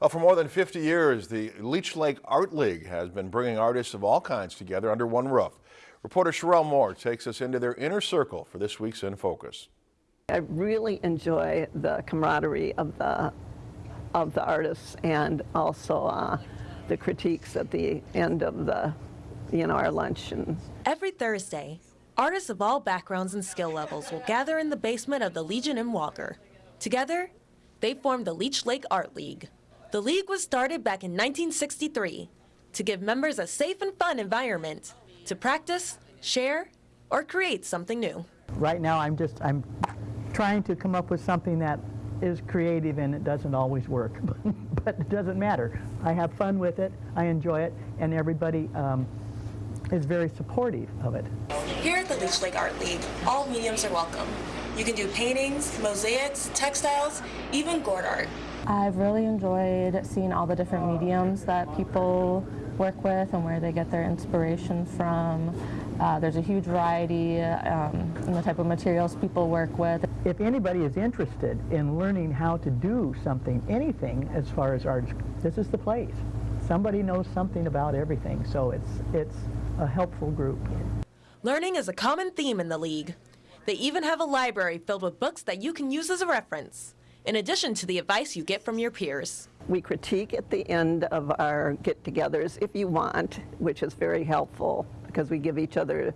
Well, for more than 50 years, the Leech Lake Art League has been bringing artists of all kinds together under one roof. Reporter Sherelle Moore takes us into their inner circle for this week's In Focus. I really enjoy the camaraderie of the of the artists and also uh, the critiques at the end of the you know our luncheon. Every Thursday, artists of all backgrounds and skill levels will gather in the basement of the Legion in Walker. Together, they form the Leech Lake Art League. The league was started back in 1963 to give members a safe and fun environment to practice, share, or create something new. Right now, I'm just, I'm trying to come up with something that is creative and it doesn't always work, but it doesn't matter. I have fun with it, I enjoy it, and everybody um, is very supportive of it. Here at the Leech Lake Art League, all mediums are welcome. You can do paintings, mosaics, textiles, even gourd art. I've really enjoyed seeing all the different mediums that people work with and where they get their inspiration from. Uh, there's a huge variety um, in the type of materials people work with. If anybody is interested in learning how to do something, anything as far as art, this is the place. Somebody knows something about everything, so it's, it's a helpful group. Learning is a common theme in the league. They even have a library filled with books that you can use as a reference, in addition to the advice you get from your peers. we critique at the end of our get-togethers if you want, which is very helpful because we give each other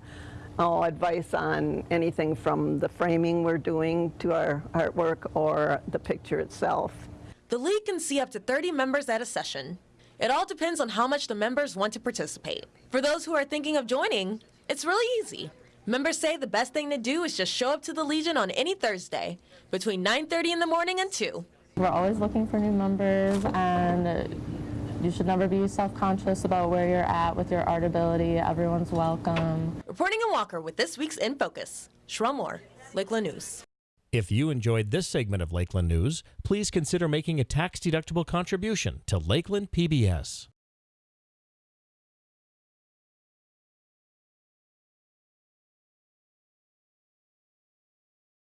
oh, advice on anything from the framing we're doing to our artwork or the picture itself. The league can see up to 30 members at a session. It all depends on how much the members want to participate. For those who are thinking of joining, it's really easy. Members say the best thing to do is just show up to the Legion on any Thursday between 9:30 in the morning and 2. We're always looking for new members and you should never be self-conscious about where you're at with your art ability. Everyone's welcome. Reporting in Walker with this week's In Focus, Sherelle Moore, Lakeland News. If you enjoyed this segment of Lakeland News, please consider making a tax-deductible contribution to Lakeland PBS.